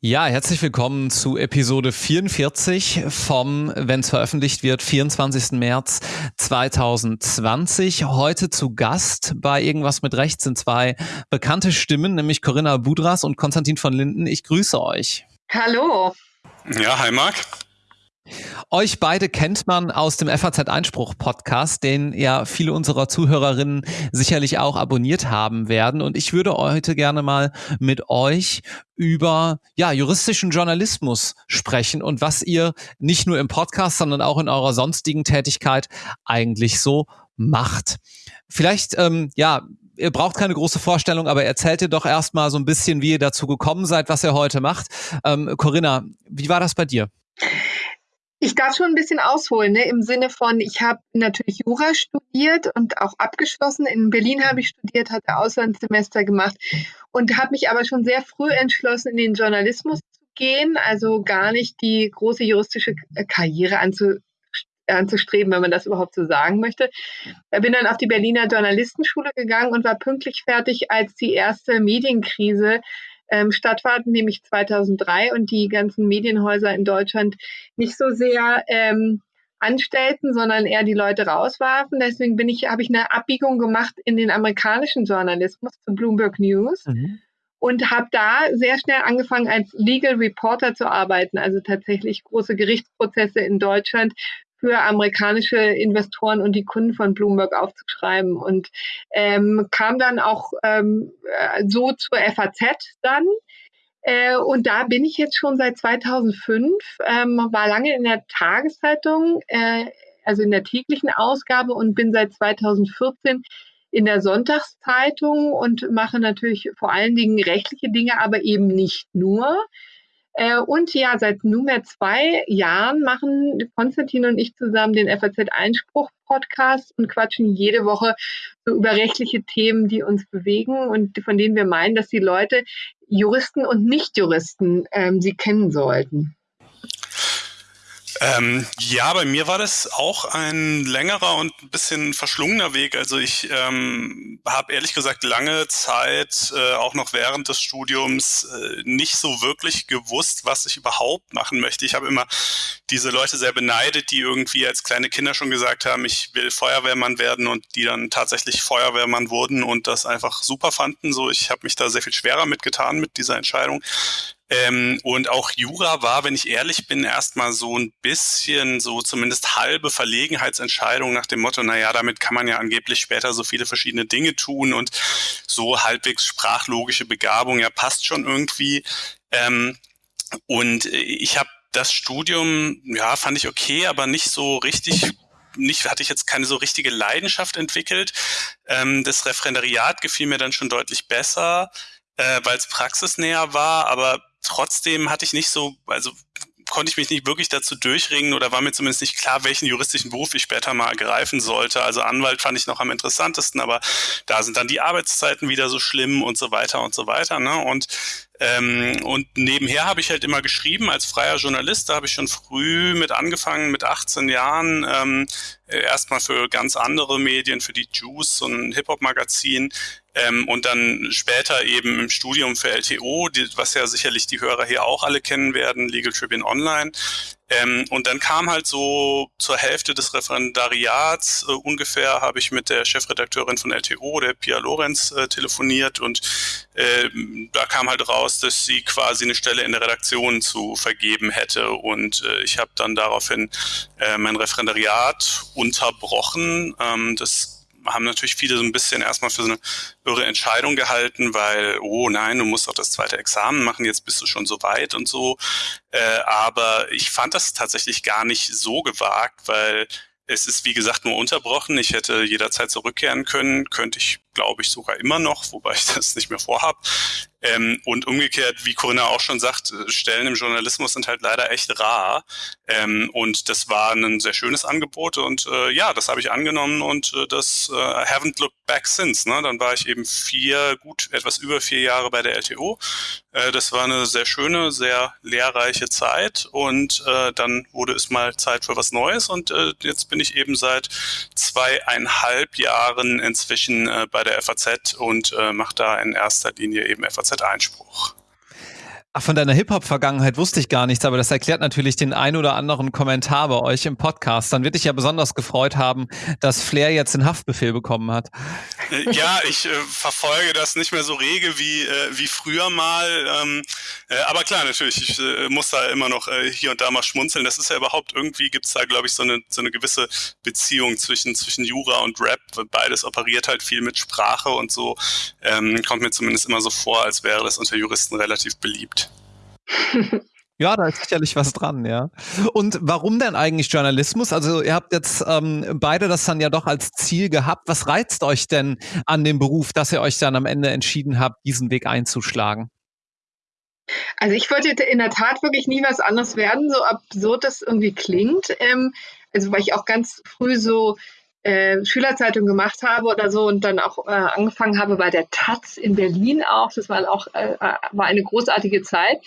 Ja, herzlich willkommen zu Episode 44 vom, wenn es veröffentlicht wird, 24. März 2020. Heute zu Gast bei Irgendwas mit Recht sind zwei bekannte Stimmen, nämlich Corinna Budras und Konstantin von Linden. Ich grüße euch. Hallo. Ja, hi Marc. Euch beide kennt man aus dem FAZ Einspruch Podcast, den ja viele unserer Zuhörerinnen sicherlich auch abonniert haben werden. Und ich würde heute gerne mal mit euch über ja, juristischen Journalismus sprechen und was ihr nicht nur im Podcast, sondern auch in eurer sonstigen Tätigkeit eigentlich so macht. Vielleicht, ähm, ja, ihr braucht keine große Vorstellung, aber erzählt ihr doch erstmal so ein bisschen, wie ihr dazu gekommen seid, was ihr heute macht. Ähm, Corinna, wie war das bei dir? Ich darf schon ein bisschen ausholen, ne? im Sinne von, ich habe natürlich Jura studiert und auch abgeschlossen. In Berlin habe ich studiert, hatte Auslandssemester gemacht und habe mich aber schon sehr früh entschlossen, in den Journalismus zu gehen, also gar nicht die große juristische Karriere anzu, anzustreben, wenn man das überhaupt so sagen möchte. Ich bin dann auf die Berliner Journalistenschule gegangen und war pünktlich fertig, als die erste Medienkrise ähm, stattfand, nämlich 2003 und die ganzen Medienhäuser in Deutschland nicht so sehr ähm, anstellten, sondern eher die Leute rauswarfen. Deswegen bin ich, habe ich eine Abbiegung gemacht in den amerikanischen Journalismus zu Bloomberg News. Mhm. Und habe da sehr schnell angefangen, als Legal Reporter zu arbeiten, also tatsächlich große Gerichtsprozesse in Deutschland für amerikanische Investoren und die Kunden von Bloomberg aufzuschreiben und ähm, kam dann auch ähm, äh, so zur FAZ dann. Äh, und da bin ich jetzt schon seit 2005, ähm, war lange in der Tageszeitung, äh, also in der täglichen Ausgabe und bin seit 2014 in der Sonntagszeitung und mache natürlich vor allen Dingen rechtliche Dinge, aber eben nicht nur. Äh, und ja, seit nunmehr zwei Jahren machen Konstantin und ich zusammen den FAZ Einspruch Podcast und quatschen jede Woche so über rechtliche Themen, die uns bewegen und von denen wir meinen, dass die Leute, Juristen und Nichtjuristen, ähm, sie kennen sollten. Ähm, ja, bei mir war das auch ein längerer und ein bisschen verschlungener Weg. Also ich ähm, habe ehrlich gesagt lange Zeit, äh, auch noch während des Studiums, äh, nicht so wirklich gewusst, was ich überhaupt machen möchte. Ich habe immer diese Leute sehr beneidet, die irgendwie als kleine Kinder schon gesagt haben, ich will Feuerwehrmann werden und die dann tatsächlich Feuerwehrmann wurden und das einfach super fanden. So, ich habe mich da sehr viel schwerer mitgetan mit dieser Entscheidung. Ähm, und auch Jura war, wenn ich ehrlich bin, erstmal so ein bisschen so zumindest halbe Verlegenheitsentscheidung nach dem Motto, naja, damit kann man ja angeblich später so viele verschiedene Dinge tun und so halbwegs sprachlogische Begabung, ja, passt schon irgendwie. Ähm, und ich habe das Studium, ja, fand ich okay, aber nicht so richtig nicht, hatte ich jetzt keine so richtige Leidenschaft entwickelt. Ähm, das Referendariat gefiel mir dann schon deutlich besser, äh, weil es praxisnäher war, aber trotzdem hatte ich nicht so, also konnte ich mich nicht wirklich dazu durchringen oder war mir zumindest nicht klar, welchen juristischen Beruf ich später mal ergreifen sollte. Also Anwalt fand ich noch am interessantesten, aber da sind dann die Arbeitszeiten wieder so schlimm und so weiter und so weiter. Ne? Und ähm, und nebenher habe ich halt immer geschrieben als freier Journalist. Da habe ich schon früh mit angefangen, mit 18 Jahren, ähm, erstmal für ganz andere Medien, für die Juice, so ein Hip-Hop-Magazin, ähm, und dann später eben im Studium für LTO, die, was ja sicherlich die Hörer hier auch alle kennen werden, Legal Tribune Online. Ähm, und dann kam halt so zur Hälfte des Referendariats äh, ungefähr, habe ich mit der Chefredakteurin von LTO, der Pia Lorenz, äh, telefoniert und äh, da kam halt raus, dass sie quasi eine Stelle in der Redaktion zu vergeben hätte und äh, ich habe dann daraufhin äh, mein Referendariat unterbrochen. Ähm, das haben natürlich viele so ein bisschen erstmal für so eine irre Entscheidung gehalten, weil, oh nein, du musst auch das zweite Examen machen, jetzt bist du schon so weit und so. Äh, aber ich fand das tatsächlich gar nicht so gewagt, weil es ist, wie gesagt, nur unterbrochen. Ich hätte jederzeit zurückkehren können, könnte ich glaube ich, sogar immer noch, wobei ich das nicht mehr vorhab. Ähm, und umgekehrt, wie Corinna auch schon sagt, äh, Stellen im Journalismus sind halt leider echt rar. Ähm, und das war ein sehr schönes Angebot und äh, ja, das habe ich angenommen und äh, das äh, haven't looked back since. Ne? Dann war ich eben vier, gut etwas über vier Jahre bei der LTO. Äh, das war eine sehr schöne, sehr lehrreiche Zeit und äh, dann wurde es mal Zeit für was Neues und äh, jetzt bin ich eben seit zweieinhalb Jahren inzwischen äh, bei der FAZ und äh, mache da in erster Linie eben FAZ-Einspruch. Ach, von deiner Hip-Hop-Vergangenheit wusste ich gar nichts, aber das erklärt natürlich den ein oder anderen Kommentar bei euch im Podcast. Dann wird dich ja besonders gefreut haben, dass Flair jetzt den Haftbefehl bekommen hat. Äh, ja, ich äh, verfolge das nicht mehr so rege wie, äh, wie früher mal. Ähm, äh, aber klar, natürlich, ich äh, muss da immer noch äh, hier und da mal schmunzeln. Das ist ja überhaupt irgendwie, gibt's da, glaube ich, so eine, so eine gewisse Beziehung zwischen, zwischen Jura und Rap. Beides operiert halt viel mit Sprache und so. Ähm, kommt mir zumindest immer so vor, als wäre das unter Juristen relativ beliebt. Ja, da ist sicherlich was dran, ja. Und warum denn eigentlich Journalismus? Also ihr habt jetzt ähm, beide das dann ja doch als Ziel gehabt. Was reizt euch denn an dem Beruf, dass ihr euch dann am Ende entschieden habt, diesen Weg einzuschlagen? Also ich wollte in der Tat wirklich nie was anderes werden, so absurd das irgendwie klingt. Ähm, also weil ich auch ganz früh so äh, Schülerzeitung gemacht habe oder so und dann auch äh, angefangen habe bei der Taz in Berlin auch. Das war auch äh, äh, war eine großartige Zeit.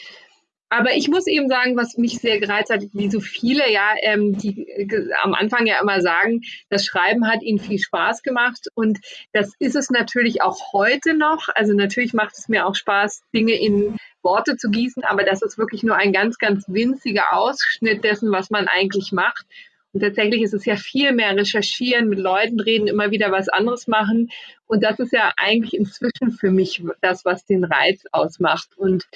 Aber ich muss eben sagen, was mich sehr gereizt hat, wie so viele ja, ähm, die äh, am Anfang ja immer sagen, das Schreiben hat ihnen viel Spaß gemacht und das ist es natürlich auch heute noch. Also natürlich macht es mir auch Spaß, Dinge in Worte zu gießen, aber das ist wirklich nur ein ganz, ganz winziger Ausschnitt dessen, was man eigentlich macht. Und tatsächlich ist es ja viel mehr recherchieren, mit Leuten reden, immer wieder was anderes machen. Und das ist ja eigentlich inzwischen für mich das, was den Reiz ausmacht. Und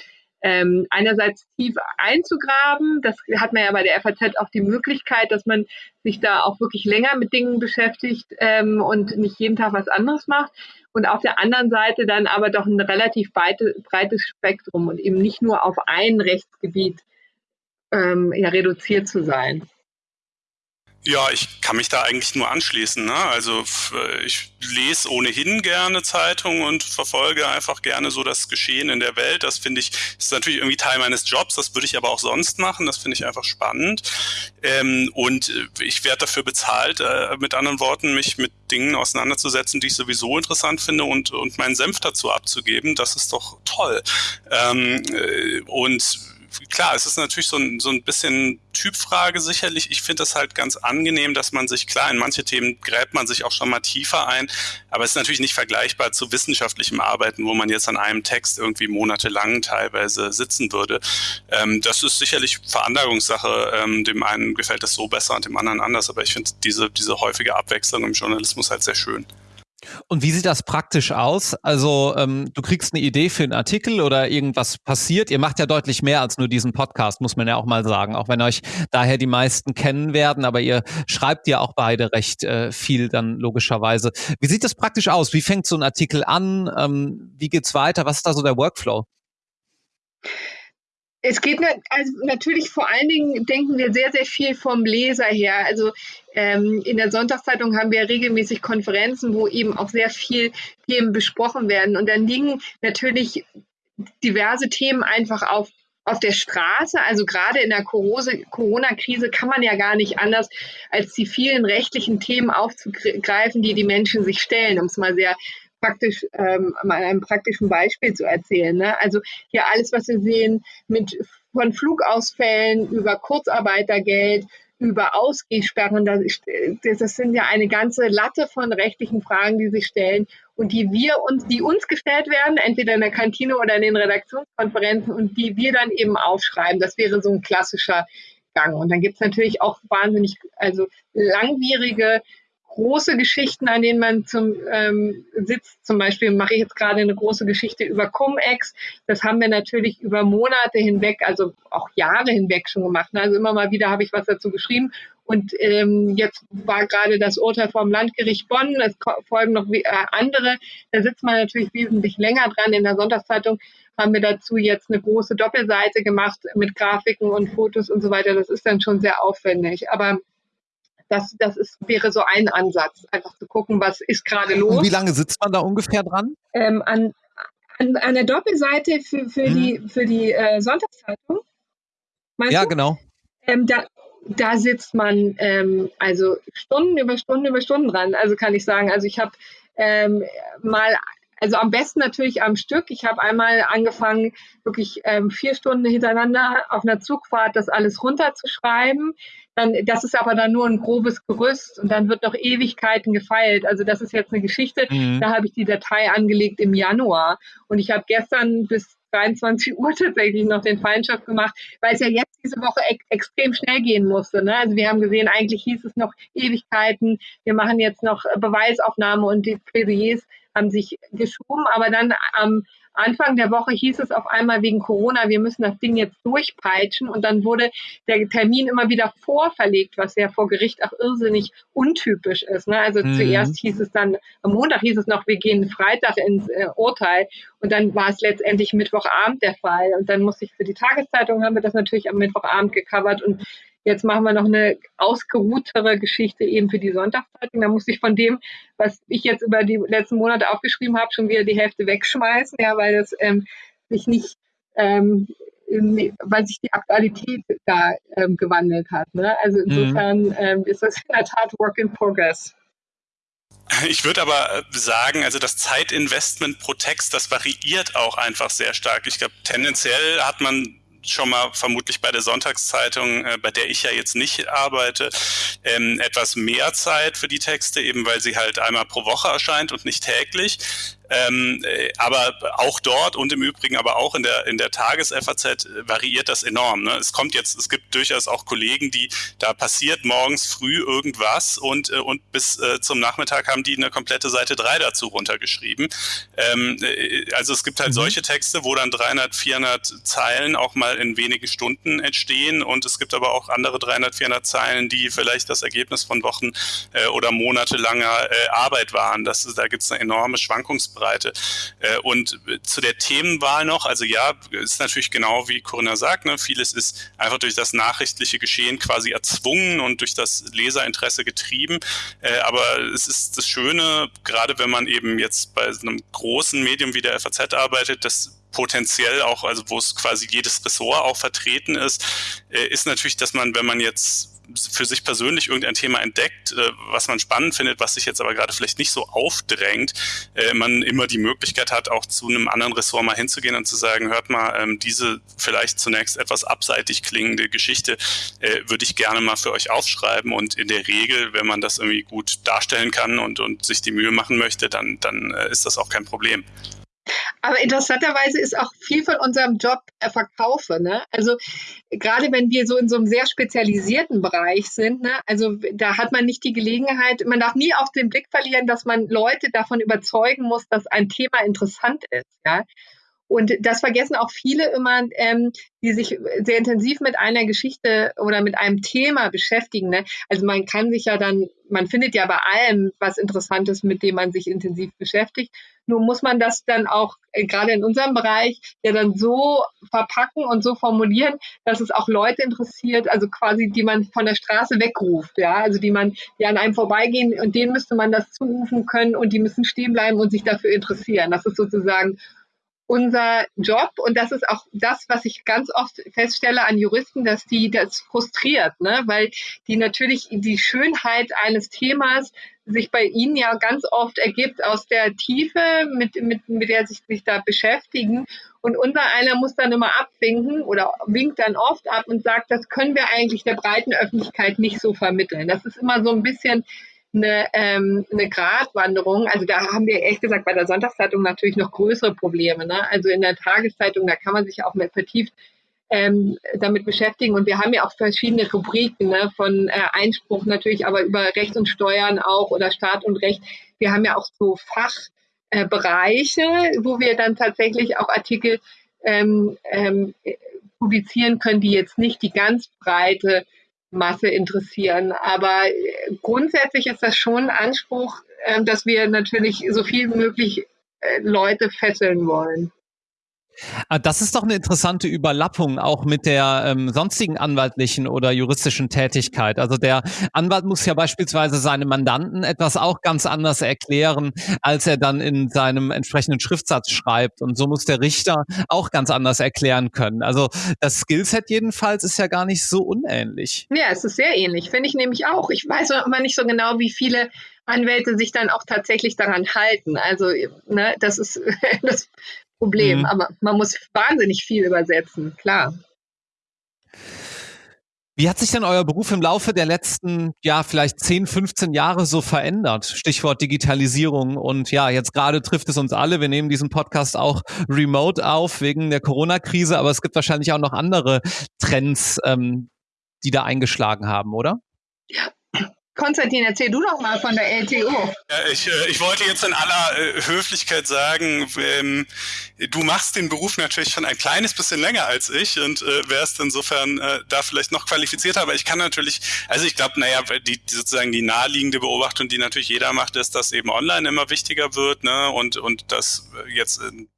ähm, einerseits tief einzugraben, das hat man ja bei der FAZ auch die Möglichkeit, dass man sich da auch wirklich länger mit Dingen beschäftigt ähm, und nicht jeden Tag was anderes macht. Und auf der anderen Seite dann aber doch ein relativ breite, breites Spektrum und eben nicht nur auf ein Rechtsgebiet ähm, ja, reduziert zu sein. Ja, ich kann mich da eigentlich nur anschließen. Ne? Also ich lese ohnehin gerne Zeitungen und verfolge einfach gerne so das Geschehen in der Welt. Das finde ich, ist natürlich irgendwie Teil meines Jobs. Das würde ich aber auch sonst machen. Das finde ich einfach spannend. Ähm, und ich werde dafür bezahlt, äh, mit anderen Worten, mich mit Dingen auseinanderzusetzen, die ich sowieso interessant finde und, und meinen Senf dazu abzugeben. Das ist doch toll. Ähm, äh, und klar, es ist natürlich so ein, so ein bisschen Typfrage sicherlich. Ich finde es halt ganz angenehm, dass man sich, klar, in manche Themen gräbt man sich auch schon mal tiefer ein, aber es ist natürlich nicht vergleichbar zu wissenschaftlichem Arbeiten, wo man jetzt an einem Text irgendwie monatelang teilweise sitzen würde. Ähm, das ist sicherlich Veranlagungssache. Ähm, dem einen gefällt das so besser und dem anderen anders, aber ich finde diese, diese häufige Abwechslung im Journalismus halt sehr schön. Und wie sieht das praktisch aus? Also ähm, du kriegst eine Idee für einen Artikel oder irgendwas passiert. Ihr macht ja deutlich mehr als nur diesen Podcast, muss man ja auch mal sagen, auch wenn euch daher die meisten kennen werden, aber ihr schreibt ja auch beide recht äh, viel dann logischerweise. Wie sieht das praktisch aus? Wie fängt so ein Artikel an? Ähm, wie geht's weiter? Was ist da so der Workflow? Es geht also natürlich vor allen Dingen, denken wir sehr, sehr viel vom Leser her. Also ähm, in der Sonntagszeitung haben wir regelmäßig Konferenzen, wo eben auch sehr viel Themen besprochen werden. Und dann liegen natürlich diverse Themen einfach auf auf der Straße, also gerade in der Corona-Krise kann man ja gar nicht anders, als die vielen rechtlichen Themen aufzugreifen, die die Menschen sich stellen, um es mal sehr praktisch ähm, mal einem praktischen Beispiel zu erzählen. Ne? Also hier alles, was wir sehen, mit von Flugausfällen über Kurzarbeitergeld, über Ausgehsperren, das, das sind ja eine ganze Latte von rechtlichen Fragen, die sich stellen und die wir uns, die uns gestellt werden, entweder in der Kantine oder in den Redaktionskonferenzen und die wir dann eben aufschreiben. Das wäre so ein klassischer Gang. Und dann gibt es natürlich auch wahnsinnig, also langwierige große Geschichten, an denen man zum ähm, sitzt. Zum Beispiel mache ich jetzt gerade eine große Geschichte über Cum-Ex. Das haben wir natürlich über Monate hinweg, also auch Jahre hinweg schon gemacht. Also immer mal wieder habe ich was dazu geschrieben. Und ähm, jetzt war gerade das Urteil vom Landgericht Bonn. Es folgen noch äh, andere. Da sitzt man natürlich wesentlich länger dran. In der Sonntagszeitung haben wir dazu jetzt eine große Doppelseite gemacht mit Grafiken und Fotos und so weiter. Das ist dann schon sehr aufwendig. Aber Das, das ist, wäre so ein Ansatz, einfach zu gucken, was ist gerade los. Und wie lange sitzt man da ungefähr dran? Ähm, an, an, an der Doppelseite für, für hm. die, für die äh, Sonntagszeitung. ja, du? genau. Ähm, da, da sitzt man ähm, also Stunden über Stunden über Stunden dran. Also kann ich sagen, also ich habe ähm, mal also am besten natürlich am Stück. Ich habe einmal angefangen, wirklich ähm, vier Stunden hintereinander auf einer Zugfahrt das alles runterzuschreiben. Dann, das ist aber dann nur ein grobes Gerüst und dann wird noch Ewigkeiten gefeilt. Also das ist jetzt eine Geschichte, mhm. da habe ich die Datei angelegt im Januar und ich habe gestern bis 23 Uhr tatsächlich noch den Feindschaft gemacht, weil es ja jetzt diese Woche e extrem schnell gehen musste. Ne? Also wir haben gesehen, eigentlich hieß es noch Ewigkeiten, wir machen jetzt noch Beweisaufnahme und die Plädoyers haben sich geschoben, aber dann am Anfang der Woche hieß es auf einmal wegen Corona, wir müssen das Ding jetzt durchpeitschen und dann wurde der Termin immer wieder vorverlegt, was ja vor Gericht auch irrsinnig untypisch ist. Ne? Also mhm. zuerst hieß es dann, am Montag hieß es noch, wir gehen Freitag ins äh, Urteil und dann war es letztendlich Mittwochabend der Fall und dann musste ich für die Tageszeitung haben wir das natürlich am Mittwochabend gecovert und Jetzt machen wir noch eine ausgeruhtere Geschichte eben für die Sonntagszeitung. Da muss ich von dem, was ich jetzt über die letzten Monate aufgeschrieben habe, schon wieder die Hälfte wegschmeißen, ja, weil das ähm, sich nicht, ähm, weil sich die Aktualität da ähm, gewandelt hat. Ne? Also mhm. insofern mhm. ist das in der Tat Work in Progress. Ich würde aber sagen, also das Zeitinvestment pro Text, das variiert auch einfach sehr stark. Ich glaube, tendenziell hat man schon mal vermutlich bei der Sonntagszeitung, äh, bei der ich ja jetzt nicht arbeite, ähm, etwas mehr Zeit für die Texte, eben weil sie halt einmal pro Woche erscheint und nicht täglich. Ähm, äh, aber auch dort und im Übrigen aber auch in der, in der Tages-FAZ äh, variiert das enorm. Ne? Es kommt jetzt, es gibt durchaus auch Kollegen, die, da passiert morgens früh irgendwas und, äh, und bis äh, zum Nachmittag haben die eine komplette Seite 3 dazu runtergeschrieben. Ähm, äh, also es gibt halt mhm. solche Texte, wo dann 300, 400 Zeilen auch mal in wenigen Stunden entstehen und es gibt aber auch andere 300, 400 Zeilen, die vielleicht das Ergebnis von Wochen äh, oder monatelanger Arbeit waren. Das, da gibt es eine enorme Schwankungs Bandbreite. Äh, und zu der Themenwahl noch, also ja, ist natürlich genau wie Corinna sagt, ne, vieles ist einfach durch das nachrichtliche Geschehen quasi erzwungen und durch das Leserinteresse getrieben. Äh, aber es ist das Schöne, gerade wenn man eben jetzt bei einem großen Medium wie der FAZ arbeitet, dass potenziell auch, also wo es quasi jedes Ressort auch vertreten ist, äh, ist natürlich, dass man, wenn man jetzt für sich persönlich irgendein Thema entdeckt, äh, was man spannend findet, was sich jetzt aber gerade vielleicht nicht so aufdrängt, äh, man immer die Möglichkeit hat, auch zu einem anderen Ressort mal hinzugehen und zu sagen, hört mal, ähm, diese vielleicht zunächst etwas abseitig klingende Geschichte äh, würde ich gerne mal für euch aufschreiben und in der Regel, wenn man das irgendwie gut darstellen kann und, und sich die Mühe machen möchte, dann, dann ist das auch kein Problem. Aber interessanterweise ist auch viel von unserem Job äh, Verkaufe. Ne? Also gerade wenn wir so in so einem sehr spezialisierten Bereich sind, ne? also da hat man nicht die Gelegenheit, man darf nie auf den Blick verlieren, dass man Leute davon überzeugen muss, dass ein Thema interessant ist. Ja? Und das vergessen auch viele immer, ähm, die sich sehr intensiv mit einer Geschichte oder mit einem Thema beschäftigen. Ne? Also man kann sich ja dann, man findet ja bei allem was Interessantes, mit dem man sich intensiv beschäftigt. Nur muss man das dann auch äh, gerade in unserem Bereich ja dann so verpacken und so formulieren, dass es auch Leute interessiert, also quasi die man von der Straße wegruft, ja, also die man, die an einem vorbeigehen und denen müsste man das zurufen können und die müssen stehen bleiben und sich dafür interessieren. Das ist sozusagen unser Job und das ist auch das, was ich ganz oft feststelle an Juristen, dass die das frustriert, ne? weil die natürlich die Schönheit eines Themas sich bei ihnen ja ganz oft ergibt aus der Tiefe, mit, mit, mit der sich sich da beschäftigen. Und unser einer muss dann immer abwinken oder winkt dann oft ab und sagt, das können wir eigentlich der breiten Öffentlichkeit nicht so vermitteln. Das ist immer so ein bisschen eine, ähm, eine Gratwanderung. Also da haben wir ehrlich gesagt bei der Sonntagszeitung natürlich noch größere Probleme. Ne? Also in der Tageszeitung, da kann man sich auch mehr vertieft ähm, damit beschäftigen. Und wir haben ja auch verschiedene Rubriken ne? von äh, Einspruch natürlich, aber über Recht und Steuern auch oder Staat und Recht. Wir haben ja auch so Fachbereiche, äh, wo wir dann tatsächlich auch Artikel ähm, ähm, publizieren können, die jetzt nicht die ganz breite Masse interessieren. Aber äh, grundsätzlich ist das schon ein Anspruch, ähm, dass wir natürlich so viel wie möglich äh, Leute fesseln wollen. Ah, das ist doch eine interessante Überlappung auch mit der ähm, sonstigen anwaltlichen oder juristischen Tätigkeit. Also der Anwalt muss ja beispielsweise seinem Mandanten etwas auch ganz anders erklären, als er dann in seinem entsprechenden Schriftsatz schreibt. Und so muss der Richter auch ganz anders erklären können. Also das Skillset jedenfalls ist ja gar nicht so unähnlich. Ja, es ist sehr ähnlich, finde ich nämlich auch. Ich weiß aber nicht so genau, wie viele Anwälte sich dann auch tatsächlich daran halten. Also, ne, das ist das Problem. Mhm. Aber man muss wahnsinnig viel übersetzen, klar. Wie hat sich denn euer Beruf im Laufe der letzten, ja, vielleicht 10, 15 Jahre so verändert? Stichwort Digitalisierung. Und ja, jetzt gerade trifft es uns alle. Wir nehmen diesen Podcast auch remote auf wegen der Corona-Krise, aber es gibt wahrscheinlich auch noch andere Trends, ähm, die da eingeschlagen haben, oder? Ja, Konstantin, erzähl du doch mal von der LTO. Ja, ich, äh, ich wollte jetzt in aller äh, Höflichkeit sagen, ähm, du machst den Beruf natürlich schon ein kleines bisschen länger als ich und äh, wärst insofern äh, da vielleicht noch qualifizierter, aber ich kann natürlich, also ich glaube, naja, die, die sozusagen die naheliegende Beobachtung, die natürlich jeder macht, ist, dass eben online immer wichtiger wird, ne, und, und dass jetzt in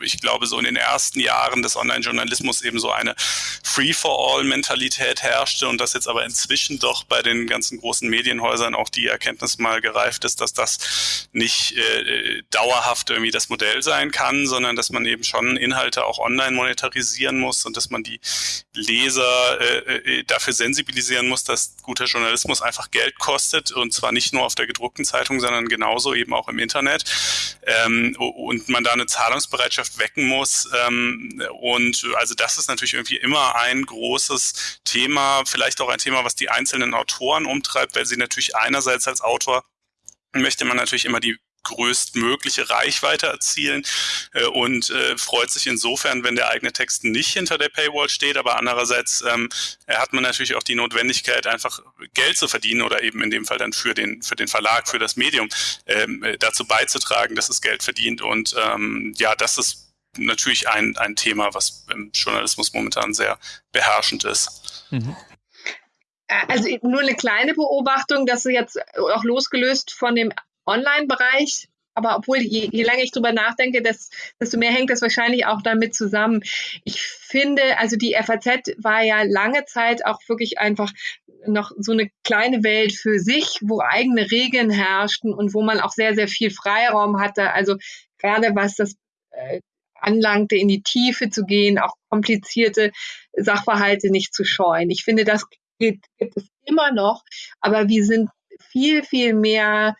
ich glaube, so in den ersten Jahren des Online-Journalismus eben so eine Free-for-all-Mentalität herrschte und dass jetzt aber inzwischen doch bei den ganzen großen Medienhäusern auch die Erkenntnis mal gereift ist, dass das nicht äh, dauerhaft irgendwie das Modell sein kann, sondern dass man eben schon Inhalte auch online monetarisieren muss und dass man die Leser äh, äh dafür sensibilisieren muss, dass guter Journalismus einfach Geld kostet und zwar nicht nur auf der gedruckten Zeitung, sondern genauso eben auch im Internet. Ähm, und man da eine Zahlungsbereitschaft Gesellschaft wecken muss. Ähm, und also das ist natürlich irgendwie immer ein großes Thema, vielleicht auch ein Thema, was die einzelnen Autoren umtreibt, weil sie natürlich einerseits als Autor möchte man natürlich immer die größtmögliche Reichweite erzielen äh, und äh, freut sich insofern, wenn der eigene Text nicht hinter der Paywall steht, aber andererseits ähm, hat man natürlich auch die Notwendigkeit, einfach Geld zu verdienen oder eben in dem Fall dann für den, für den Verlag, für das Medium ähm, dazu beizutragen, dass es Geld verdient und ähm, ja, das ist natürlich ein, ein Thema, was im Journalismus momentan sehr beherrschend ist. Mhm. Also nur eine kleine Beobachtung, dass jetzt auch losgelöst von dem Online-Bereich. Aber obwohl, je, je länger ich drüber nachdenke, desto, desto mehr hängt das wahrscheinlich auch damit zusammen. Ich finde, also die FAZ war ja lange Zeit auch wirklich einfach noch so eine kleine Welt für sich, wo eigene Regeln herrschten und wo man auch sehr, sehr viel Freiraum hatte. Also gerade was das äh, anlangte, in die Tiefe zu gehen, auch komplizierte Sachverhalte nicht zu scheuen. Ich finde, das gibt, gibt es immer noch, aber wir sind viel, viel mehr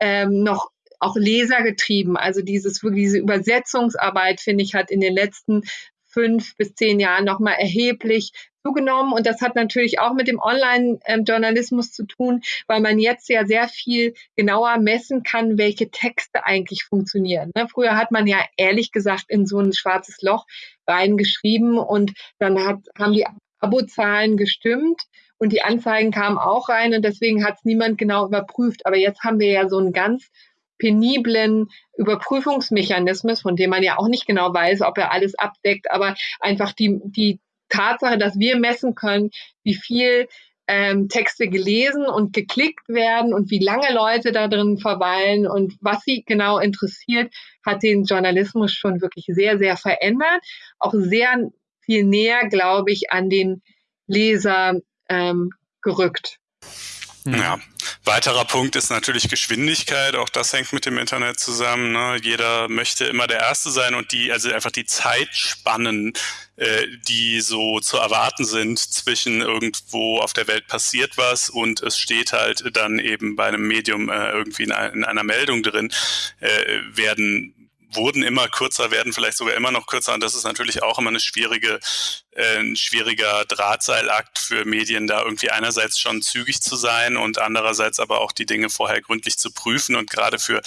ähm, noch auch lesergetrieben. Also dieses diese Übersetzungsarbeit, finde ich, hat in den letzten fünf bis zehn Jahren nochmal erheblich zugenommen. Und das hat natürlich auch mit dem Online-Journalismus zu tun, weil man jetzt ja sehr viel genauer messen kann, welche Texte eigentlich funktionieren. Ne? Früher hat man ja ehrlich gesagt in so ein schwarzes Loch reingeschrieben und dann hat, haben die Abozahlen gestimmt und die Anzeigen kamen auch rein und deswegen hat es niemand genau überprüft. Aber jetzt haben wir ja so einen ganz peniblen Überprüfungsmechanismus, von dem man ja auch nicht genau weiß, ob er alles abdeckt, aber einfach die, die Tatsache, dass wir messen können, wie viel ähm, Texte gelesen und geklickt werden und wie lange Leute da drin verweilen und was sie genau interessiert, hat den Journalismus schon wirklich sehr, sehr verändert. Auch sehr viel näher, glaube ich, an den Leser ähm, gerückt. Ja, weiterer Punkt ist natürlich Geschwindigkeit. Auch das hängt mit dem Internet zusammen. Ne? Jeder möchte immer der Erste sein und die, also einfach die Zeitspannen, äh, die so zu erwarten sind zwischen irgendwo auf der Welt passiert was und es steht halt dann eben bei einem Medium äh, irgendwie in, in, einer Meldung drin, äh, werden wurden immer kürzer, werden vielleicht sogar immer noch kürzer. Und das ist natürlich auch immer eine schwierige, äh, ein schwieriger Drahtseilakt für Medien, da irgendwie einerseits schon zügig zu sein und andererseits aber auch die Dinge vorher gründlich zu prüfen und gerade für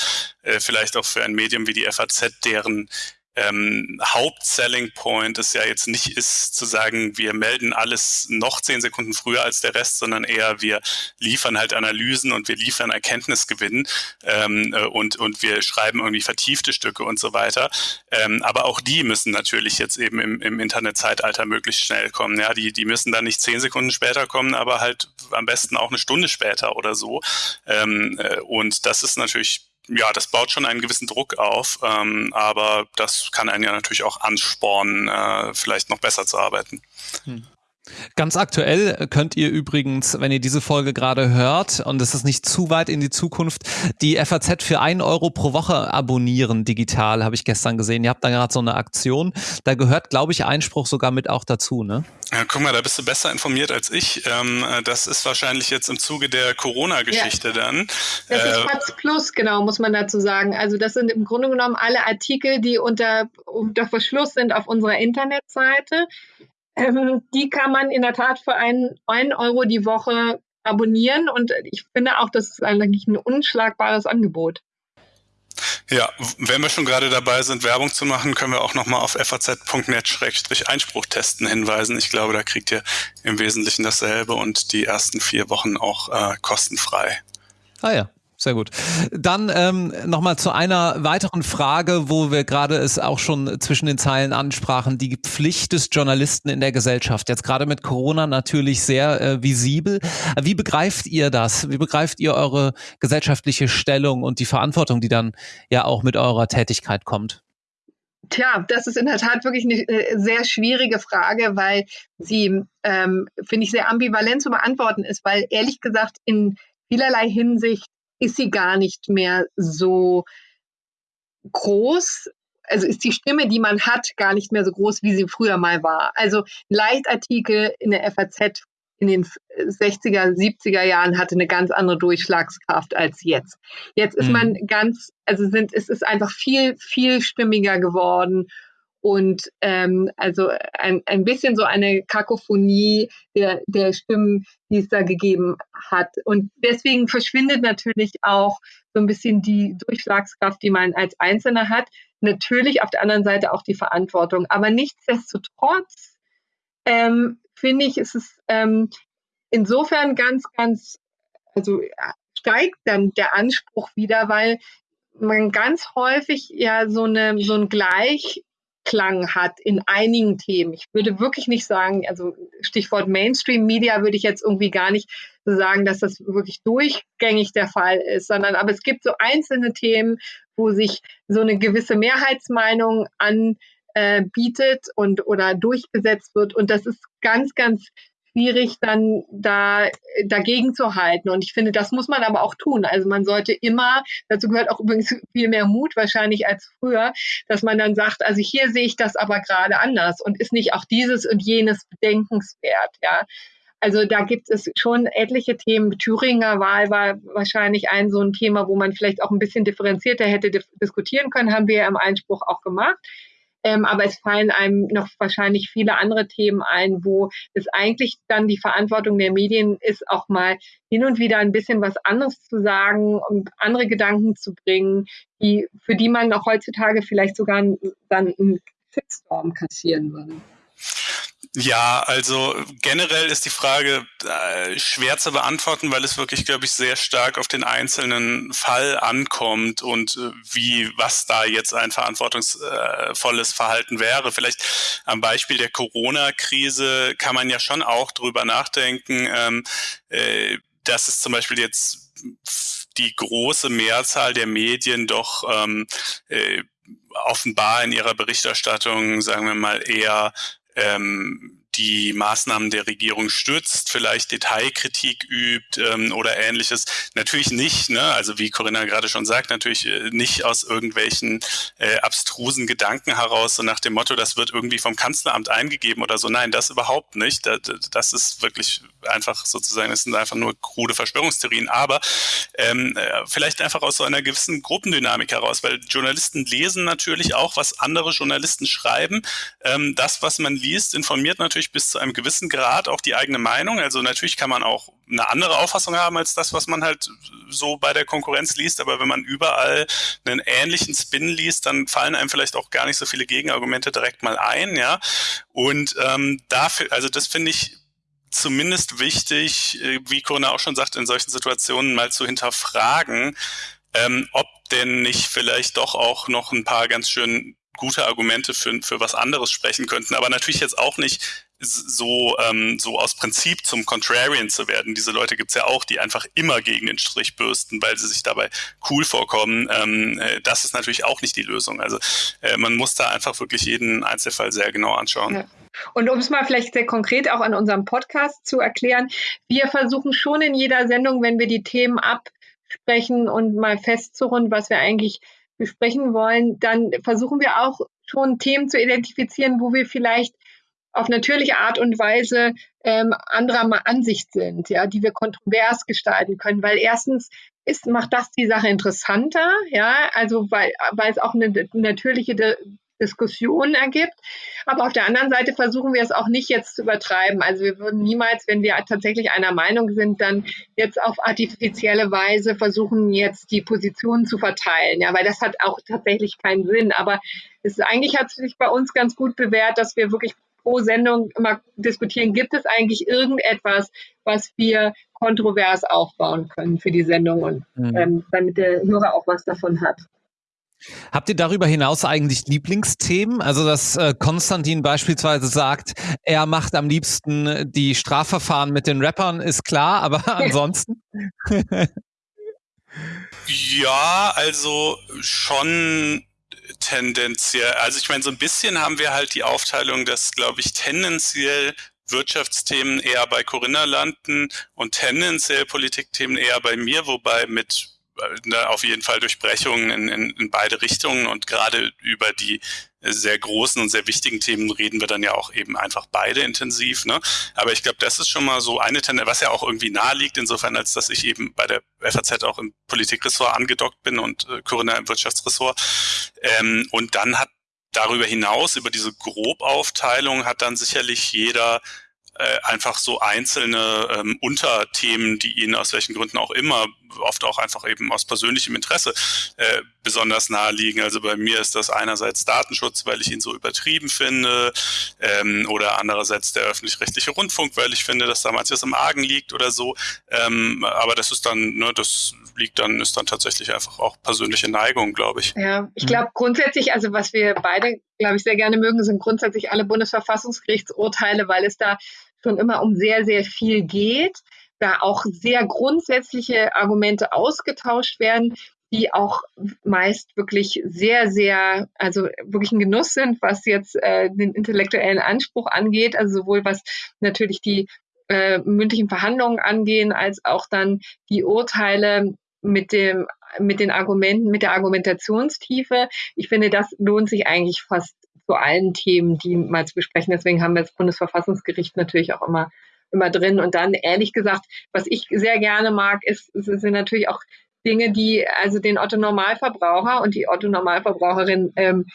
äh, vielleicht auch für ein Medium wie die FAZ, deren ähm, Hauptselling Point ist ja jetzt nicht ist zu sagen, wir melden alles noch zehn Sekunden früher als der Rest, sondern eher wir liefern halt Analysen und wir liefern Erkenntnisgewinn ähm, äh, und, und wir schreiben irgendwie vertiefte Stücke und so weiter. Ähm, aber auch die müssen natürlich jetzt eben im, im Internetzeitalter möglichst schnell kommen. Ja, die, die müssen dann nicht zehn Sekunden später kommen, aber halt am besten auch eine Stunde später oder so. Ähm, äh, und das ist natürlich ja, das baut schon einen gewissen Druck auf, ähm, aber das kann einen ja natürlich auch anspornen, äh, vielleicht noch besser zu arbeiten. Hm. Ganz aktuell könnt ihr übrigens, wenn ihr diese Folge gerade hört, und es ist nicht zu weit in die Zukunft, die FAZ für ein Euro pro Woche abonnieren digital, habe ich gestern gesehen. Ihr habt da gerade so eine Aktion. Da gehört, glaube ich, Einspruch sogar mit auch dazu, ne? Ja, guck mal, da bist du besser informiert als ich. Ähm, das ist wahrscheinlich jetzt im Zuge der Corona-Geschichte ja. dann. Das äh, ist FAZ Plus, genau, muss man dazu sagen. Also das sind im Grunde genommen alle Artikel, die unter, unter Verschluss sind auf unserer Internetseite. Ähm, die kann man in der Tat für einen, einen Euro die Woche abonnieren und ich finde auch, das ist eigentlich ein unschlagbares Angebot. Ja, wenn wir schon gerade dabei sind, Werbung zu machen, können wir auch nochmal auf faz.net-einspruch testen hinweisen. Ich glaube, da kriegt ihr im Wesentlichen dasselbe und die ersten vier Wochen auch äh, kostenfrei. Ah ja, sehr gut. Dann ähm, nochmal zu einer weiteren Frage, wo wir gerade es auch schon zwischen den Zeilen ansprachen, die Pflicht des Journalisten in der Gesellschaft. Jetzt gerade mit Corona natürlich sehr äh, visibel. Wie begreift ihr das? Wie begreift ihr eure gesellschaftliche Stellung und die Verantwortung, die dann ja auch mit eurer Tätigkeit kommt? Tja, das ist in der Tat wirklich eine äh, sehr schwierige Frage, weil sie, ähm, finde ich, sehr ambivalent zu beantworten ist, weil ehrlich gesagt in vielerlei Hinsicht ist sie gar nicht mehr so groß. Also ist die Stimme, die man hat, gar nicht mehr so groß, wie sie früher mal war. Also Leitartikel in der FAZ in den 60er, 70er Jahren hatte eine ganz andere Durchschlagskraft als jetzt. Jetzt ist mhm. man ganz, also sind, es ist einfach viel, viel stimmiger geworden und ähm, also ein, ein bisschen so eine Kakophonie der, der Stimmen, die es da gegeben hat. Und deswegen verschwindet natürlich auch so ein bisschen die Durchschlagskraft, die man als Einzelner hat. Natürlich auf der anderen Seite auch die Verantwortung. Aber nichtsdestotrotz ähm, finde ich, ist es ähm, insofern ganz, ganz, also steigt dann der Anspruch wieder, weil man ganz häufig ja so eine so ein Gleich Klang hat in einigen Themen. Ich würde wirklich nicht sagen, also Stichwort Mainstream Media würde ich jetzt irgendwie gar nicht so sagen, dass das wirklich durchgängig der Fall ist, sondern aber es gibt so einzelne Themen, wo sich so eine gewisse Mehrheitsmeinung anbietet äh, und oder durchgesetzt wird und das ist ganz, ganz schwierig, dann da dagegen zu halten. Und ich finde, das muss man aber auch tun. Also man sollte immer, dazu gehört auch übrigens viel mehr Mut wahrscheinlich als früher, dass man dann sagt, also hier sehe ich das aber gerade anders und ist nicht auch dieses und jenes bedenkenswert, ja. Also da gibt es schon etliche Themen. Thüringer Wahl war wahrscheinlich ein so ein Thema, wo man vielleicht auch ein bisschen differenzierter hätte diskutieren können, haben wir ja im Einspruch auch gemacht. Ähm, aber es fallen einem noch wahrscheinlich viele andere Themen ein, wo es eigentlich dann die Verantwortung der Medien ist, auch mal hin und wieder ein bisschen was anderes zu sagen und andere Gedanken zu bringen, die, für die man auch heutzutage vielleicht sogar dann einen Shitstorm kassieren würde. Ja, also generell ist die Frage äh, schwer zu beantworten, weil es wirklich, glaube ich, sehr stark auf den einzelnen Fall ankommt und äh, wie, was da jetzt ein verantwortungsvolles Verhalten wäre. Vielleicht am Beispiel der Corona-Krise kann man ja schon auch drüber nachdenken, ähm, äh, dass es zum Beispiel jetzt die große Mehrzahl der Medien doch ähm, äh, offenbar in ihrer Berichterstattung, sagen wir mal, eher ähm, die Maßnahmen der Regierung stützt, vielleicht Detailkritik übt ähm, oder ähnliches. Natürlich nicht, ne? also wie Corinna gerade schon sagt, natürlich äh, nicht aus irgendwelchen äh, abstrusen Gedanken heraus, so nach dem Motto, das wird irgendwie vom Kanzleramt eingegeben oder so. Nein, das überhaupt nicht. Das, das ist wirklich einfach sozusagen, das sind einfach nur krude Verschwörungstheorien, aber ähm, äh, vielleicht einfach aus so einer gewissen Gruppendynamik heraus, weil Journalisten lesen natürlich auch, was andere Journalisten schreiben. Ähm, das, was man liest, informiert natürlich bis zu einem gewissen Grad auch die eigene Meinung. Also natürlich kann man auch eine andere Auffassung haben als das, was man halt so bei der Konkurrenz liest, aber wenn man überall einen ähnlichen Spin liest, dann fallen einem vielleicht auch gar nicht so viele Gegenargumente direkt mal ein, ja. Und ähm, dafür, also das finde ich zumindest wichtig, äh, wie Corona auch schon sagt, in solchen Situationen mal zu hinterfragen, ähm, ob denn nicht vielleicht doch auch noch ein paar ganz schön gute Argumente für, für was anderes sprechen könnten, aber natürlich jetzt auch nicht so, ähm, so aus Prinzip zum Contrarian zu werden. Diese Leute gibt's ja auch, die einfach immer gegen den Strich bürsten, weil sie sich dabei cool vorkommen. Ähm, äh, das ist natürlich auch nicht die Lösung. Also äh, man muss da einfach wirklich jeden Einzelfall sehr genau anschauen. Ja. Und um es mal vielleicht sehr konkret auch an unserem Podcast zu erklären, wir versuchen schon in jeder Sendung, wenn wir die Themen absprechen und mal festzurunden, was wir eigentlich besprechen wollen, dann versuchen wir auch schon Themen zu identifizieren, wo wir vielleicht auf natürliche Art und Weise ähm, anderer Ansicht sind, ja, die wir kontrovers gestalten können, weil erstens ist, macht das die Sache interessanter, ja, also weil, weil es auch eine natürliche De Diskussion ergibt. Aber auf der anderen Seite versuchen wir es auch nicht jetzt zu übertreiben. Also wir würden niemals, wenn wir tatsächlich einer Meinung sind, dann jetzt auf artifizielle Weise versuchen, jetzt die Positionen zu verteilen. Ja, weil das hat auch tatsächlich keinen Sinn. Aber es ist, eigentlich hat sich bei uns ganz gut bewährt, dass wir wirklich pro Sendung immer diskutieren, gibt es eigentlich irgendetwas, was wir kontrovers aufbauen können für die Sendung und mhm. ähm, damit der Hörer auch was davon hat. Habt ihr darüber hinaus eigentlich Lieblingsthemen? Also, dass äh, Konstantin beispielsweise sagt, er macht am liebsten die Strafverfahren mit den Rappern, ist klar, aber ansonsten? ja, also schon tendenziell. Also ich meine, so ein bisschen haben wir halt die Aufteilung, dass, glaube ich, tendenziell Wirtschaftsthemen eher bei Corinna landen und tendenziell Politikthemen eher bei mir, wobei mit ne, auf jeden Fall Durchbrechungen in, in, in beide Richtungen und gerade über die sehr großen und sehr wichtigen Themen reden wir dann ja auch eben einfach beide intensiv. Ne? Aber ich glaube, das ist schon mal so eine Tendenz, was ja auch irgendwie nahe liegt, insofern, als dass ich eben bei der FAZ auch im Politikressort angedockt bin und äh, Corinna im Wirtschaftsressort. Ähm, und dann hat darüber hinaus, über diese Grobaufteilung, hat dann sicherlich jeder äh, einfach so einzelne ähm, Unterthemen, die ihnen aus welchen Gründen auch immer, oft auch einfach eben aus persönlichem Interesse äh, besonders nahe liegen. Also bei mir ist das einerseits Datenschutz, weil ich ihn so übertrieben finde, ähm, oder andererseits der öffentlich-rechtliche Rundfunk, weil ich finde, dass da manches im Argen liegt oder so. Ähm, aber das ist dann, ne, das liegt dann, ist dann tatsächlich einfach auch persönliche Neigung, glaube ich. Ja, ich glaube grundsätzlich, also was wir beide, glaube ich, sehr gerne mögen, sind grundsätzlich alle Bundesverfassungsgerichtsurteile, weil es da schon immer um sehr, sehr viel geht, da auch sehr grundsätzliche Argumente ausgetauscht werden, die auch meist wirklich sehr, sehr, also wirklich ein Genuss sind, was jetzt äh, den intellektuellen Anspruch angeht, also sowohl was natürlich die äh, mündlichen Verhandlungen angehen, als auch dann die Urteile mit dem mit den Argumenten, mit der Argumentationstiefe. Ich finde, das lohnt sich eigentlich fast zu allen Themen, die mal zu besprechen. Deswegen haben wir das Bundesverfassungsgericht natürlich auch immer, immer drin. Und dann, ehrlich gesagt, was ich sehr gerne mag, ist, sind natürlich auch Dinge, die also den Otto-Normalverbraucher und die Otto-Normalverbraucherin ähm,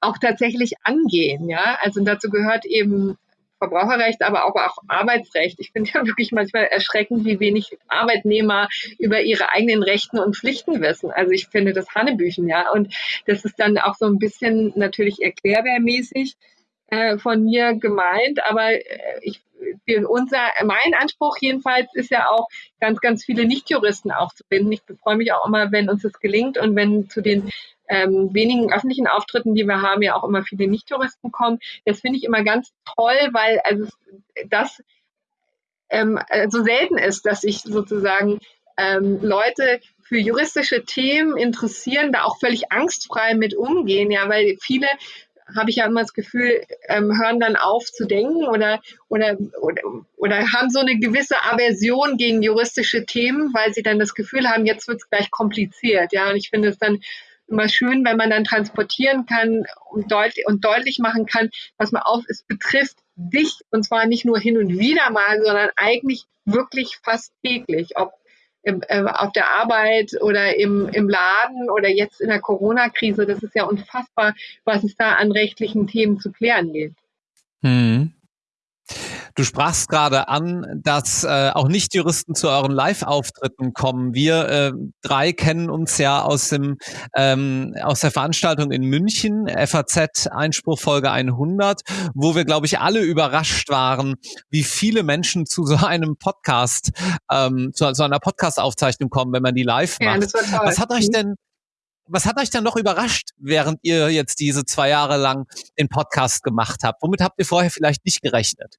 auch tatsächlich angehen. Ja, also dazu gehört eben Verbraucherrecht, aber auch, auch Arbeitsrecht. Ich finde ja wirklich manchmal erschreckend, wie wenig Arbeitnehmer über ihre eigenen Rechten und Pflichten wissen. Also ich finde das Hanebüchen, ja. Und das ist dann auch so ein bisschen natürlich erklärwehrmäßig äh, von mir gemeint, aber äh, ich unser, mein Anspruch jedenfalls ist ja auch, ganz, ganz viele Nichtjuristen aufzubinden. Ich freue mich auch immer, wenn uns das gelingt und wenn zu den ähm, wenigen öffentlichen Auftritten, die wir haben, ja auch immer viele Nicht-Touristen kommen. Das finde ich immer ganz toll, weil also das ähm, so selten ist, dass ich sozusagen ähm, Leute für juristische Themen interessieren, da auch völlig angstfrei mit umgehen, ja, weil viele habe ich ja immer das Gefühl, ähm, hören dann auf zu denken oder, oder, oder, oder haben so eine gewisse Aversion gegen juristische Themen, weil sie dann das Gefühl haben, jetzt wird es gleich kompliziert. Ja, und ich finde es dann immer schön, wenn man dann transportieren kann und, deut und deutlich machen kann, was man auf, es betrifft dich und zwar nicht nur hin und wieder mal, sondern eigentlich wirklich fast täglich, ob im, äh, auf der Arbeit oder im, im Laden oder jetzt in der Corona-Krise. Das ist ja unfassbar, was es da an rechtlichen Themen zu klären gibt. Hm. Du sprachst gerade an, dass äh, auch Nicht-Juristen zu euren Live-Auftritten kommen. Wir äh, drei kennen uns ja aus dem ähm, aus der Veranstaltung in München, FAZ Einspruch Folge 100, wo wir, glaube ich, alle überrascht waren, wie viele Menschen zu so einem Podcast, ähm, zu so einer Podcast-Aufzeichnung kommen, wenn man die live macht. Ja, das war toll. Was hat euch mhm. denn was hat euch dann noch überrascht, während ihr jetzt diese zwei Jahre lang den Podcast gemacht habt? Womit habt ihr vorher vielleicht nicht gerechnet?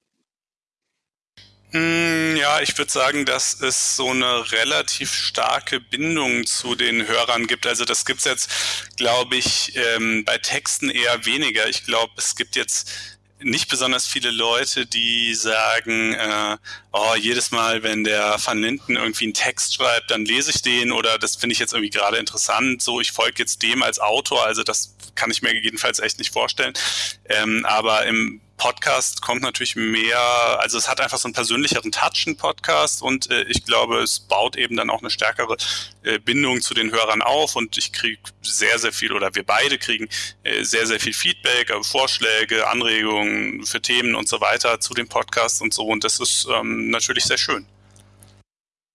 Hm, ja, ich würde sagen, dass es so eine relativ starke Bindung zu den Hörern gibt. Also das gibt's jetzt, glaube ich, ähm, bei Texten eher weniger. Ich glaube, es gibt jetzt nicht besonders viele Leute, die sagen, äh, oh, jedes Mal, wenn der Van Linden irgendwie einen Text schreibt, dann lese ich den oder das finde ich jetzt irgendwie gerade interessant, so ich folge jetzt dem als Autor, also das kann ich mir jedenfalls echt nicht vorstellen. Ähm, aber im Podcast kommt natürlich mehr, also es hat einfach so einen persönlicheren Touch, ein Podcast und äh, ich glaube, es baut eben dann auch eine stärkere äh, Bindung zu den Hörern auf und ich kriege sehr, sehr viel oder wir beide kriegen äh, sehr, sehr viel Feedback, äh, Vorschläge, Anregungen für Themen und so weiter zu dem Podcast und so und das ist ähm, natürlich sehr schön.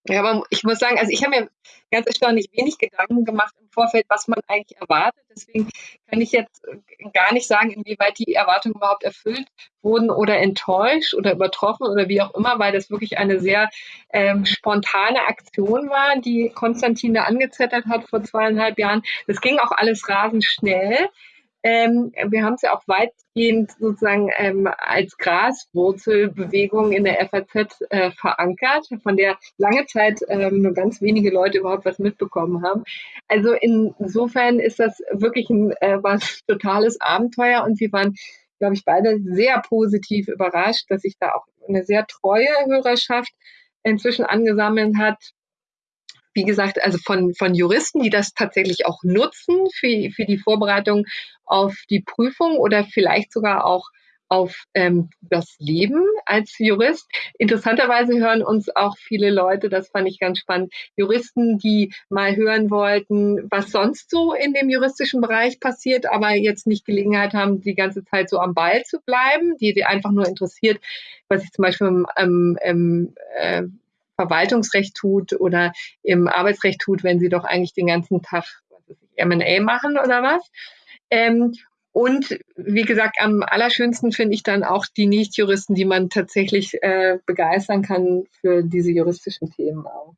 Ja, aber ich muss sagen, also ich habe mir ganz erstaunlich wenig Gedanken gemacht im Vorfeld, was man eigentlich erwartet. Deswegen kann ich jetzt äh, gar nicht sagen, inwieweit die Erwartungen überhaupt erfüllt wurden oder enttäuscht oder übertroffen oder wie auch immer, weil das wirklich eine sehr ähm, spontane Aktion war, die Konstantin da angezettert hat vor zweieinhalb Jahren. Das ging auch alles rasend schnell. Ähm, wir haben es ja auch weitgehend sozusagen ähm, als Graswurzelbewegung in der FAZ äh, verankert, von der lange Zeit ähm, nur ganz wenige Leute überhaupt was mitbekommen haben. Also insofern ist das wirklich ein äh, was totales Abenteuer und wir waren, glaube ich, beide sehr positiv überrascht, dass sich da auch eine sehr treue Hörerschaft inzwischen angesammelt hat, wie gesagt, also von, von Juristen, die das tatsächlich auch nutzen für, für die Vorbereitung auf die Prüfung oder vielleicht sogar auch auf ähm, das Leben als Jurist. Interessanterweise hören uns auch viele Leute, das fand ich ganz spannend, Juristen, die mal hören wollten, was sonst so in dem juristischen Bereich passiert, aber jetzt nicht Gelegenheit haben, die ganze Zeit so am Ball zu bleiben, die sie einfach nur interessiert, was sich zum Beispiel im, im, im äh, Verwaltungsrecht tut oder im Arbeitsrecht tut, wenn sie doch eigentlich den ganzen Tag M&A machen oder was. Ähm, und wie gesagt, am allerschönsten finde ich dann auch die Nichtjuristen, die man tatsächlich äh, begeistern kann für diese juristischen Themen auch.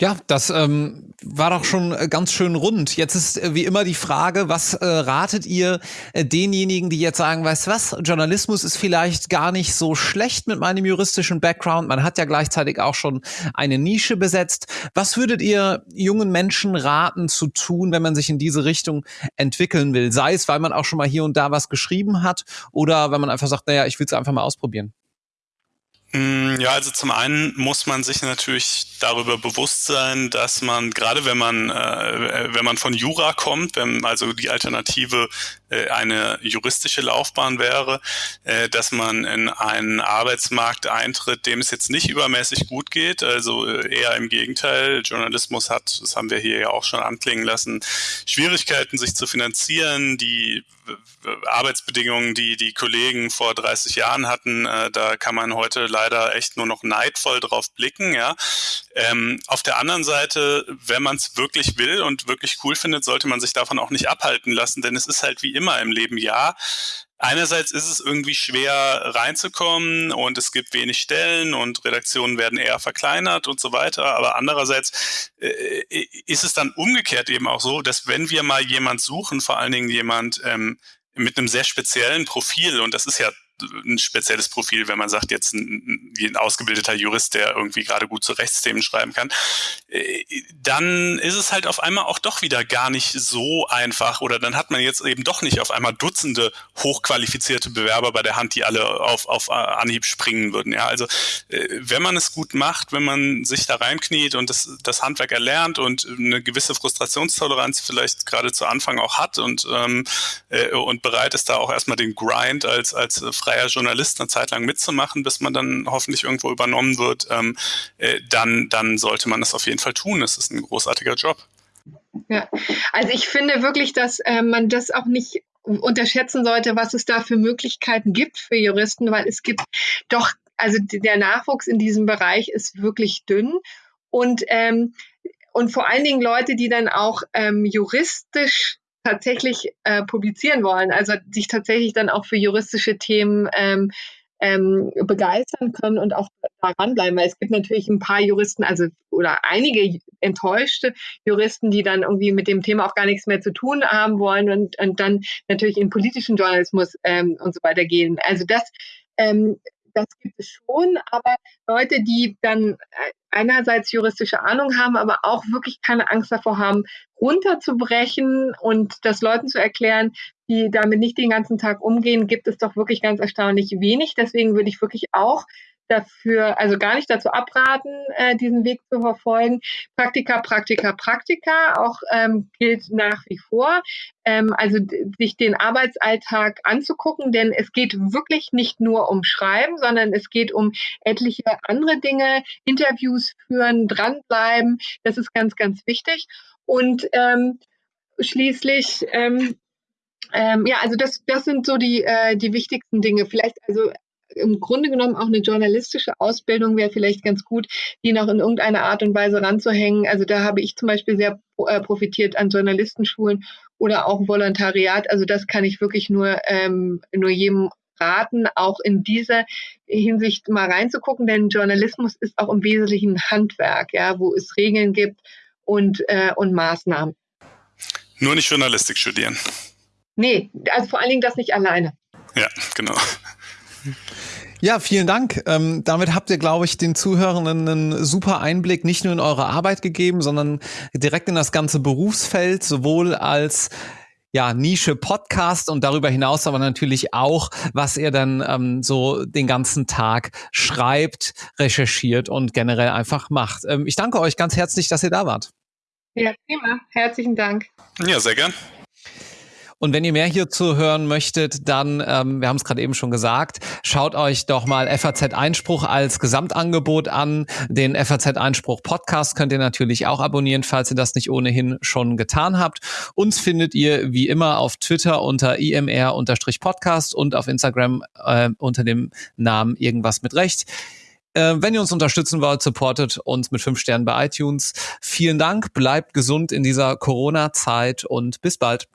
Ja, das ähm, war doch schon äh, ganz schön rund. Jetzt ist äh, wie immer die Frage, was äh, ratet ihr äh, denjenigen, die jetzt sagen, weißt was, Journalismus ist vielleicht gar nicht so schlecht mit meinem juristischen Background. Man hat ja gleichzeitig auch schon eine Nische besetzt. Was würdet ihr jungen Menschen raten zu tun, wenn man sich in diese Richtung entwickeln will? Sei es, weil man auch schon mal hier und da was geschrieben hat oder wenn man einfach sagt, naja, ich will es einfach mal ausprobieren. Mm, ja, also zum einen muss man sich natürlich darüber bewusst sein, dass man gerade wenn man äh, wenn man von Jura kommt, wenn also die Alternative äh, eine juristische Laufbahn wäre, äh, dass man in einen Arbeitsmarkt eintritt, dem es jetzt nicht übermäßig gut geht, also äh, eher im Gegenteil. Journalismus hat, das haben wir hier ja auch schon anklingen lassen, Schwierigkeiten, sich zu finanzieren, die Arbeitsbedingungen, die die Kollegen vor 30 Jahren hatten, äh, da kann man heute leider echt nur noch neidvoll drauf blicken. Ja. Ähm, auf der anderen Seite, wenn man es wirklich will und wirklich cool findet, sollte man sich davon auch nicht abhalten lassen, denn es ist halt wie immer im Leben, ja, Einerseits ist es irgendwie schwer reinzukommen und es gibt wenig Stellen und Redaktionen werden eher verkleinert und so weiter. Aber andererseits äh, ist es dann umgekehrt eben auch so, dass wenn wir mal jemand suchen, vor allen Dingen jemand ähm, mit einem sehr speziellen Profil, und das ist ja ein spezielles Profil, wenn man sagt, jetzt ein, ein ausgebildeter Jurist, der irgendwie gerade gut zu Rechtsthemen schreiben kann, äh, dann ist es halt auf einmal auch doch wieder gar nicht so einfach oder dann hat man jetzt eben doch nicht auf einmal Dutzende hochqualifizierte Bewerber bei der Hand, die alle auf, auf Anhieb springen würden. Ja, also äh, wenn man es gut macht, wenn man sich da reinkniet und das, das Handwerk erlernt und eine gewisse Frustrationstoleranz vielleicht gerade zu Anfang auch hat und, ähm, äh, und bereit ist, da auch erstmal den Grind als, als freier Journalist eine Zeit lang mitzumachen, bis man dann hoffentlich irgendwo übernommen wird, ähm, äh, dann, dann sollte man das auf jeden Fall tun. Es ist ein großartiger Job. Ja, also ich finde wirklich, dass äh, man das auch nicht unterschätzen sollte, was es da für Möglichkeiten gibt für Juristen, weil es gibt doch, also der Nachwuchs in diesem Bereich ist wirklich dünn und ähm, und vor allen Dingen Leute, die dann auch ähm, juristisch tatsächlich äh, publizieren wollen, also sich tatsächlich dann auch für juristische Themen ähm, ähm, begeistern können und auch daran bleiben, weil es gibt natürlich ein paar Juristen, also oder einige enttäuschte Juristen, die dann irgendwie mit dem Thema auch gar nichts mehr zu tun haben wollen und, und dann natürlich in politischen Journalismus ähm, und so weiter gehen. Also das ähm, das gibt es schon, aber Leute, die dann äh, einerseits juristische Ahnung haben, aber auch wirklich keine Angst davor haben, runterzubrechen und das Leuten zu erklären, die damit nicht den ganzen Tag umgehen, gibt es doch wirklich ganz erstaunlich wenig. Deswegen würde ich wirklich auch dafür, also gar nicht dazu abraten, äh, diesen Weg zu verfolgen. Praktika, Praktika, Praktika auch ähm, gilt nach wie vor. Ähm, also sich den Arbeitsalltag anzugucken, denn es geht wirklich nicht nur um Schreiben, sondern es geht um etliche andere Dinge, Interviews führen, dranbleiben. Das ist ganz, ganz wichtig. Und ähm, schließlich ähm, ähm, ja, also das, das sind so die, äh, die wichtigsten Dinge. Vielleicht also im Grunde genommen auch eine journalistische Ausbildung wäre vielleicht ganz gut, die noch in irgendeiner Art und Weise ranzuhängen. Also da habe ich zum Beispiel sehr äh, profitiert an Journalistenschulen oder auch Volontariat. Also das kann ich wirklich nur, ähm, nur jedem raten, auch in dieser Hinsicht mal reinzugucken, denn Journalismus ist auch im Wesentlichen Handwerk, ja, wo es Regeln gibt und, äh, und Maßnahmen. Nur nicht Journalistik studieren. Nee, also vor allen Dingen das nicht alleine. Ja, genau. Ja, vielen Dank. Ähm, damit habt ihr, glaube ich, den Zuhörenden einen super Einblick nicht nur in eure Arbeit gegeben, sondern direkt in das ganze Berufsfeld, sowohl als ja, Nische Podcast und darüber hinaus aber natürlich auch, was ihr dann ähm, so den ganzen Tag schreibt, recherchiert und generell einfach macht. Ähm, ich danke euch ganz herzlich, dass ihr da wart. Ja, prima. Herzlichen Dank. Ja, sehr gern. Und wenn ihr mehr hierzu hören möchtet, dann, ähm, wir haben es gerade eben schon gesagt, schaut euch doch mal FAZ Einspruch als Gesamtangebot an. Den FAZ Einspruch Podcast könnt ihr natürlich auch abonnieren, falls ihr das nicht ohnehin schon getan habt. Uns findet ihr wie immer auf Twitter unter imr-podcast und auf Instagram äh, unter dem Namen irgendwas mit Recht. Äh, wenn ihr uns unterstützen wollt, supportet uns mit fünf Sternen bei iTunes. Vielen Dank, bleibt gesund in dieser Corona-Zeit und bis bald.